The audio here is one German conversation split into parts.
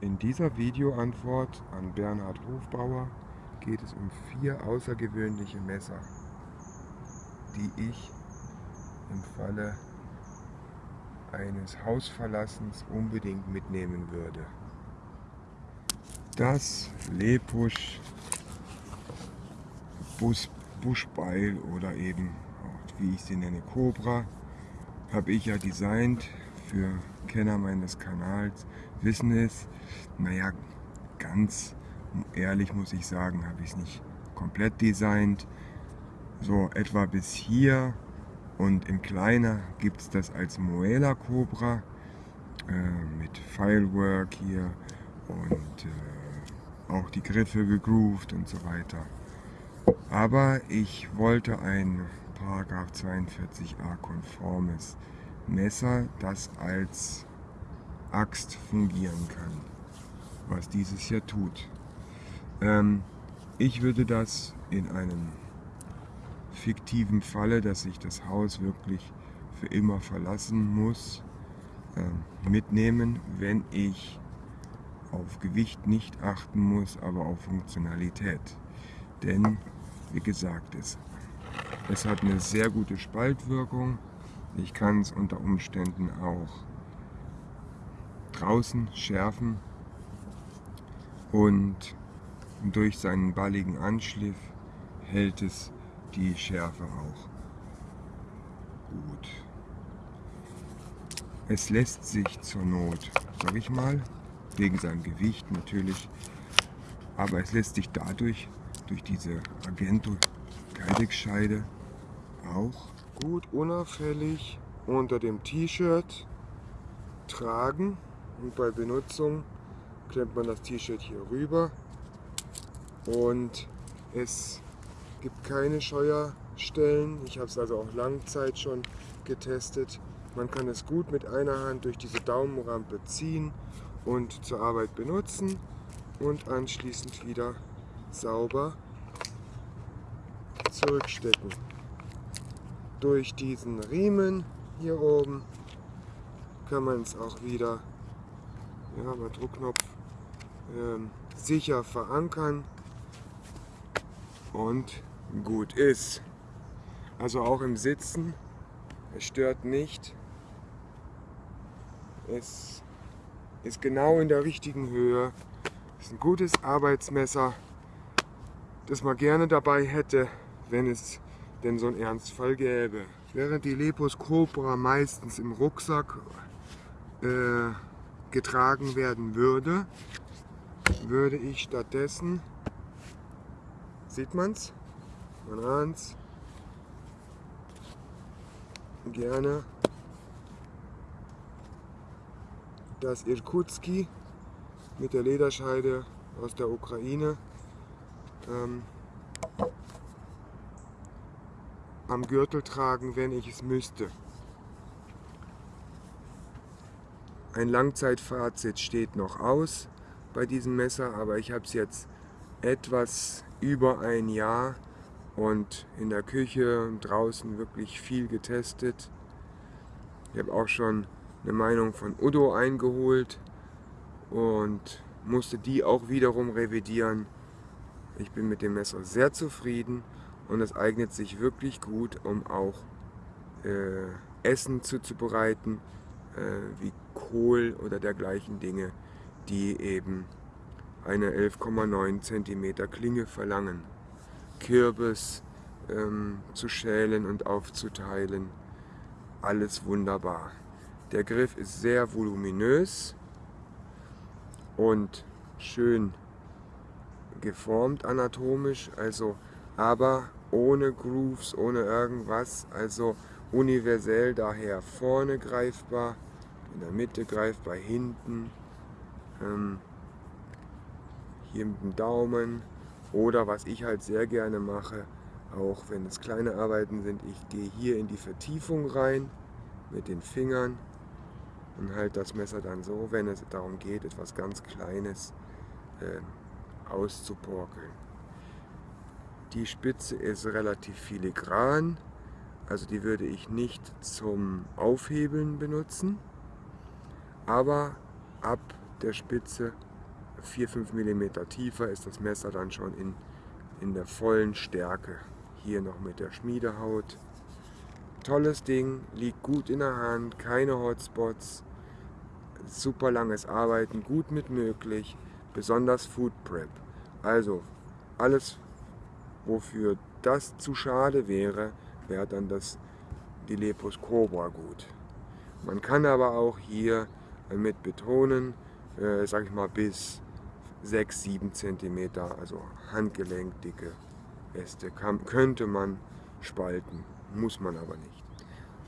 In dieser Videoantwort an Bernhard Hofbauer geht es um vier außergewöhnliche Messer, die ich im Falle eines Hausverlassens unbedingt mitnehmen würde. Das Lepusch Bus, Buschbeil oder eben, wie ich sie nenne, Cobra, habe ich ja designt für Kenner meines Kanals wissen es. Naja, ganz ehrlich muss ich sagen, habe ich es nicht komplett designt. So etwa bis hier und in kleiner gibt es das als Moela Cobra äh, mit Filework hier und äh, auch die Griffe gegroovt und so weiter. Aber ich wollte ein Paragraph 42a konformes Messer, das als Axt fungieren kann, was dieses hier tut. Ähm, ich würde das in einem fiktiven Falle, dass ich das Haus wirklich für immer verlassen muss, äh, mitnehmen, wenn ich auf Gewicht nicht achten muss, aber auf Funktionalität. Denn, wie gesagt, es, es hat eine sehr gute Spaltwirkung. Ich kann es unter Umständen auch draußen schärfen und durch seinen balligen Anschliff hält es die Schärfe auch gut. Es lässt sich zur Not, sag ich mal, wegen seinem Gewicht natürlich, aber es lässt sich dadurch, durch diese Argento Kydex-Scheide auch gut unauffällig unter dem T-Shirt tragen und bei Benutzung klemmt man das T-Shirt hier rüber und es gibt keine Scheuerstellen. Ich habe es also auch Langzeit schon getestet. Man kann es gut mit einer Hand durch diese Daumenrampe ziehen und zur Arbeit benutzen und anschließend wieder sauber zurückstecken. Durch diesen Riemen hier oben kann man es auch wieder ja, bei Druckknopf ähm, sicher verankern und gut ist. Also auch im Sitzen, es stört nicht. Es ist genau in der richtigen Höhe. Es ist ein gutes Arbeitsmesser, das man gerne dabei hätte, wenn es denn so einen Ernstfall gäbe. Während die Lepus Cobra meistens im Rucksack äh, getragen werden würde, würde ich stattdessen, sieht man's, man ahnt's, gerne. Das Irkutski mit der Lederscheide aus der Ukraine ähm, am Gürtel tragen, wenn ich es müsste. Ein Langzeitfazit steht noch aus bei diesem Messer, aber ich habe es jetzt etwas über ein Jahr und in der Küche und draußen wirklich viel getestet. Ich habe auch schon eine Meinung von Udo eingeholt und musste die auch wiederum revidieren. Ich bin mit dem Messer sehr zufrieden und es eignet sich wirklich gut, um auch äh, Essen zuzubereiten wie Kohl oder dergleichen Dinge, die eben eine 11,9 cm Klinge verlangen. Kürbis ähm, zu schälen und aufzuteilen, alles wunderbar. Der Griff ist sehr voluminös und schön geformt anatomisch, also aber ohne Grooves, ohne irgendwas, also universell daher vorne greifbar in der Mitte greifbar hinten, ähm, hier mit dem Daumen oder was ich halt sehr gerne mache, auch wenn es kleine Arbeiten sind, ich gehe hier in die Vertiefung rein mit den Fingern und halte das Messer dann so, wenn es darum geht, etwas ganz Kleines äh, auszuporkeln. Die Spitze ist relativ filigran, also die würde ich nicht zum Aufhebeln benutzen aber ab der Spitze 4-5 mm tiefer ist das Messer dann schon in, in der vollen Stärke. Hier noch mit der Schmiedehaut. Tolles Ding, liegt gut in der Hand, keine Hotspots, super langes Arbeiten, gut mit möglich, besonders Food Prep. Also alles, wofür das zu schade wäre, wäre dann das Dilepus Cobra gut. Man kann aber auch hier mit betonen, äh, sag ich mal bis 6-7 cm, also handgelenkdicke Äste, kann, könnte man spalten, muss man aber nicht.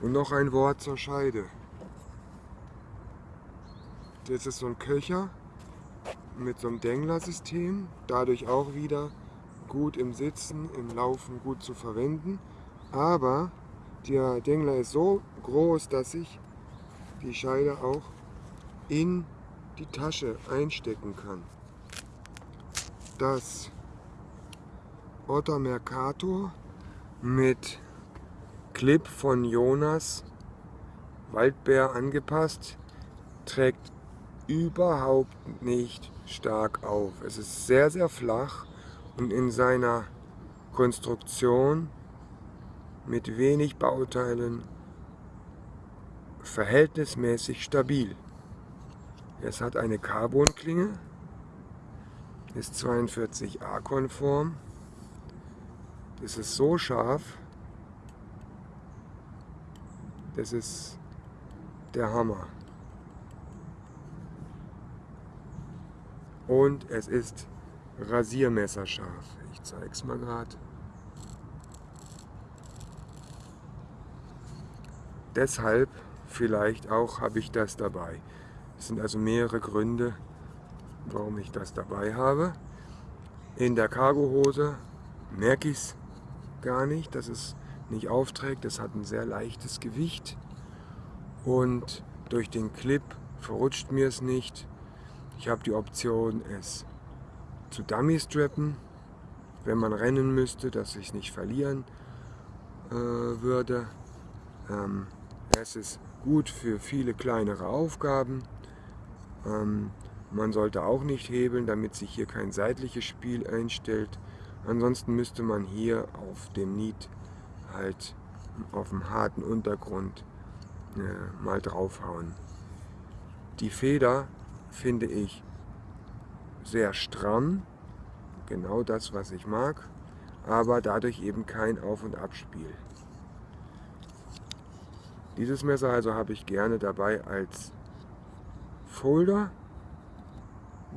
Und noch ein Wort zur Scheide. Das ist so ein Köcher mit so einem Dengler-System, dadurch auch wieder gut im Sitzen, im Laufen gut zu verwenden. Aber der Dengler ist so groß, dass ich die Scheide auch in die Tasche einstecken kann. Das Otter Mercator mit Clip von Jonas Waldbär angepasst trägt überhaupt nicht stark auf. Es ist sehr, sehr flach und in seiner Konstruktion mit wenig Bauteilen verhältnismäßig stabil. Es hat eine Carbonklinge, ist 42a konform. Es ist so scharf, das ist der Hammer. Und es ist rasiermesserscharf. Ich zeige es mal gerade. Deshalb vielleicht auch habe ich das dabei. Es sind also mehrere Gründe, warum ich das dabei habe. In der Cargohose merke ich es gar nicht, dass es nicht aufträgt. Es hat ein sehr leichtes Gewicht und durch den Clip verrutscht mir es nicht. Ich habe die Option, es zu Dummy strappen, wenn man rennen müsste, dass ich es nicht verlieren äh, würde. Ähm, es ist gut für viele kleinere Aufgaben. Ähm, man sollte auch nicht hebeln, damit sich hier kein seitliches Spiel einstellt. Ansonsten müsste man hier auf dem Niet halt auf dem harten Untergrund äh, mal draufhauen. Die Feder finde ich sehr stramm, genau das, was ich mag, aber dadurch eben kein Auf- und Abspiel. Dieses Messer also habe ich gerne dabei als Folder,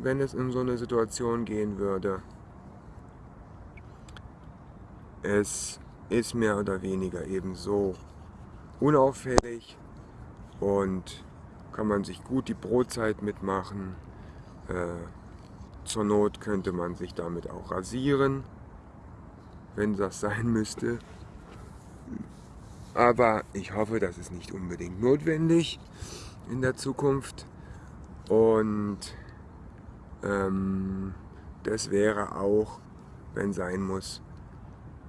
wenn es in so eine Situation gehen würde. Es ist mehr oder weniger eben so unauffällig und kann man sich gut die Brotzeit mitmachen. Äh, zur Not könnte man sich damit auch rasieren, wenn das sein müsste. Aber ich hoffe, das ist nicht unbedingt notwendig in der Zukunft. Und ähm, das wäre auch, wenn sein muss,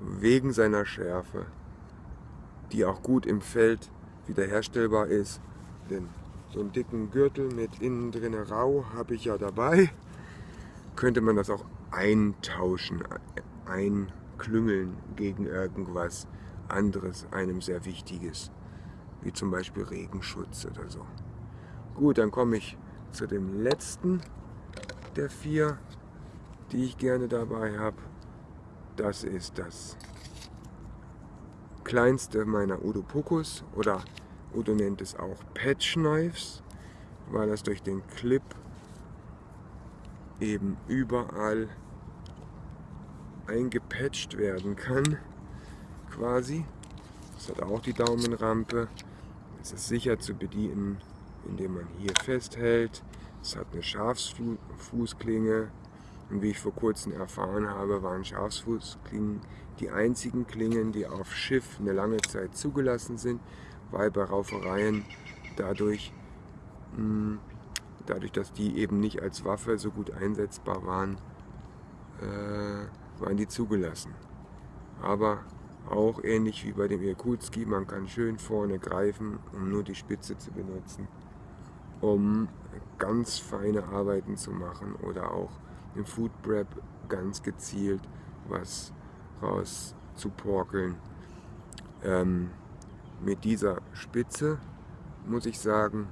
wegen seiner Schärfe, die auch gut im Feld wiederherstellbar ist. Denn so einen dicken Gürtel mit innen drin rau habe ich ja dabei. Könnte man das auch eintauschen, einklüngeln gegen irgendwas anderes, einem sehr wichtiges, wie zum Beispiel Regenschutz oder so. Gut, dann komme ich zu dem letzten der vier, die ich gerne dabei habe. Das ist das kleinste meiner Udo Puckus oder Udo nennt es auch Patch Knives, weil das durch den Clip eben überall eingepatcht werden kann, quasi. Es hat auch die Daumenrampe. Es ist sicher zu bedienen, indem man hier festhält. Es hat eine Schafsfußklinge. Und wie ich vor kurzem erfahren habe, waren Schafsfußklingen die einzigen Klingen, die auf Schiff eine lange Zeit zugelassen sind, weil bei Raufereien dadurch, mh, dadurch dass die eben nicht als Waffe so gut einsetzbar waren, äh, waren die zugelassen. Aber auch ähnlich wie bei dem Irkutski, man kann schön vorne greifen, um nur die Spitze zu benutzen. um ganz feine Arbeiten zu machen oder auch im Food Prep ganz gezielt was raus zu porkeln. Ähm, mit dieser Spitze, muss ich sagen,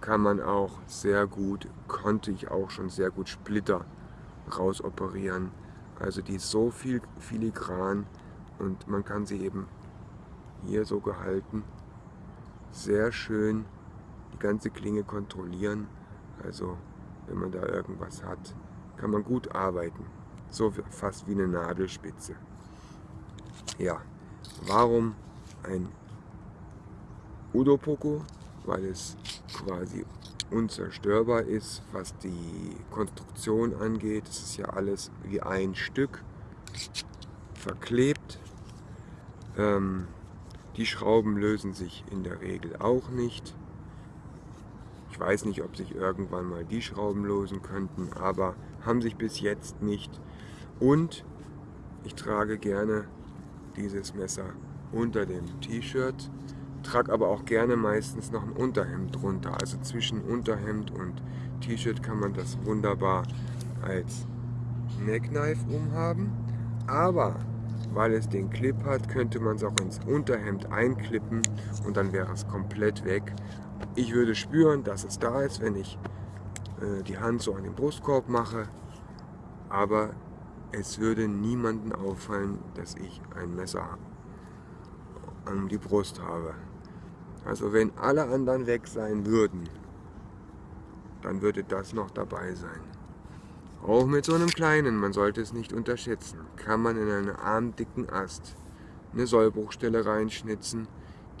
kann man auch sehr gut, konnte ich auch schon sehr gut Splitter rausoperieren. Also die ist so viel filigran und man kann sie eben hier so gehalten sehr schön die ganze Klinge kontrollieren. Also wenn man da irgendwas hat, kann man gut arbeiten. So fast wie eine Nadelspitze. Ja, warum ein Udopoko? Weil es quasi unzerstörbar ist, was die Konstruktion angeht. Es ist ja alles wie ein Stück verklebt. Ähm, die Schrauben lösen sich in der Regel auch nicht. Ich weiß nicht, ob sich irgendwann mal die Schrauben lösen könnten, aber haben sich bis jetzt nicht. Und ich trage gerne dieses Messer unter dem T-Shirt, trage aber auch gerne meistens noch ein Unterhemd drunter. Also zwischen Unterhemd und T-Shirt kann man das wunderbar als Neckknife umhaben. Aber weil es den Clip hat, könnte man es auch ins Unterhemd einklippen und dann wäre es komplett weg. Ich würde spüren, dass es da ist, wenn ich äh, die Hand so an den Brustkorb mache, aber es würde niemanden auffallen, dass ich ein Messer an die Brust habe. Also wenn alle anderen weg sein würden, dann würde das noch dabei sein. Auch mit so einem kleinen, man sollte es nicht unterschätzen, kann man in einen armdicken Ast eine Sollbruchstelle reinschnitzen,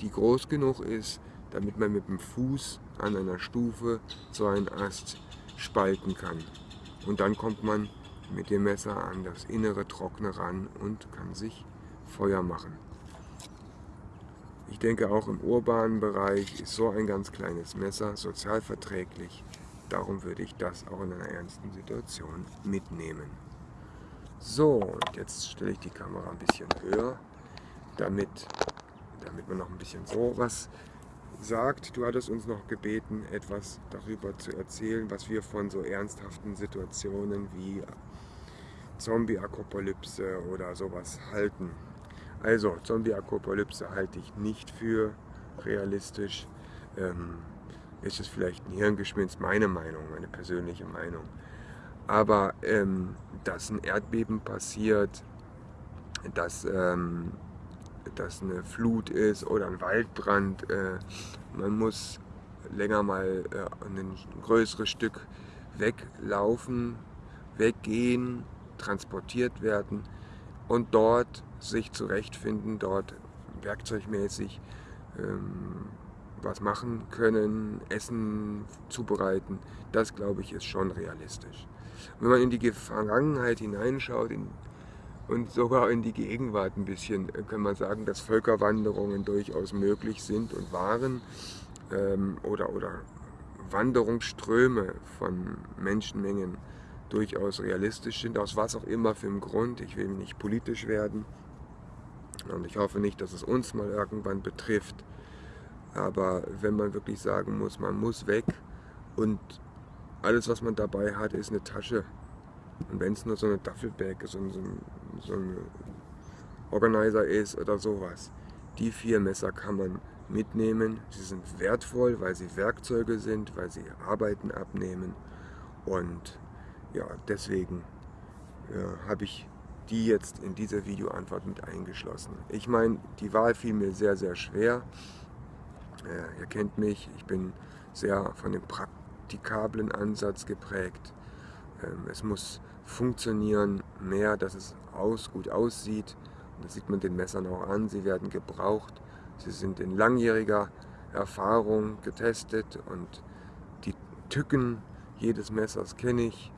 die groß genug ist, damit man mit dem Fuß an einer Stufe so einen Ast spalten kann. Und dann kommt man mit dem Messer an das innere Trockene ran und kann sich Feuer machen. Ich denke auch im urbanen Bereich ist so ein ganz kleines Messer sozialverträglich Darum würde ich das auch in einer ernsten Situation mitnehmen. So, und jetzt stelle ich die Kamera ein bisschen höher, damit, damit man noch ein bisschen so was sagt. Du hattest uns noch gebeten, etwas darüber zu erzählen, was wir von so ernsthaften Situationen wie Zombie-Apokalypse oder sowas halten. Also, Zombie-Apokalypse halte ich nicht für realistisch. Ähm, ist es vielleicht ein Hirngespinst, meine Meinung, meine persönliche Meinung. Aber ähm, dass ein Erdbeben passiert, dass, ähm, dass eine Flut ist oder ein Waldbrand, äh, man muss länger mal äh, ein größeres Stück weglaufen, weggehen, transportiert werden und dort sich zurechtfinden, dort werkzeugmäßig ähm, was machen können, Essen zubereiten, das glaube ich ist schon realistisch. wenn man in die Vergangenheit hineinschaut in, und sogar in die Gegenwart ein bisschen, äh, kann man sagen, dass Völkerwanderungen durchaus möglich sind und waren ähm, oder, oder Wanderungsströme von Menschenmengen durchaus realistisch sind, aus was auch immer für einem Grund. Ich will nicht politisch werden und ich hoffe nicht, dass es uns mal irgendwann betrifft. Aber wenn man wirklich sagen muss, man muss weg und alles, was man dabei hat, ist eine Tasche. Und wenn es nur so eine Duffelbag, so, so, so ein Organizer ist oder sowas, die vier Messer kann man mitnehmen. Sie sind wertvoll, weil sie Werkzeuge sind, weil sie Arbeiten abnehmen. Und ja, deswegen ja, habe ich die jetzt in dieser Videoantwort mit eingeschlossen. Ich meine, die Wahl fiel mir sehr, sehr schwer. Äh, ihr kennt mich, ich bin sehr von dem praktikablen Ansatz geprägt. Ähm, es muss funktionieren mehr, dass es aus, gut aussieht. Und das sieht man den Messern auch an, sie werden gebraucht. Sie sind in langjähriger Erfahrung getestet und die Tücken jedes Messers kenne ich.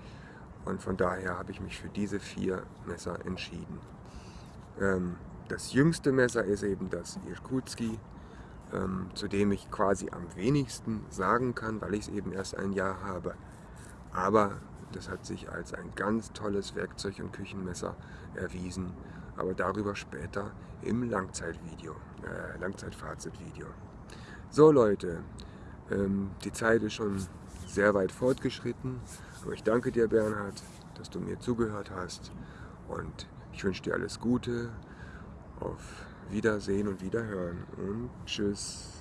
Und von daher habe ich mich für diese vier Messer entschieden. Ähm, das jüngste Messer ist eben das Irkutski ähm, zu dem ich quasi am wenigsten sagen kann, weil ich es eben erst ein Jahr habe. Aber das hat sich als ein ganz tolles Werkzeug und Küchenmesser erwiesen. Aber darüber später im Langzeitvideo, äh, Langzeitfazitvideo. So Leute, Ähm, die Zeit ist schon sehr weit fortgeschritten, aber ich danke dir, Bernhard, dass du mir zugehört hast und ich wünsche dir alles Gute. Auf Wiedersehen und Wiederhören und tschüss.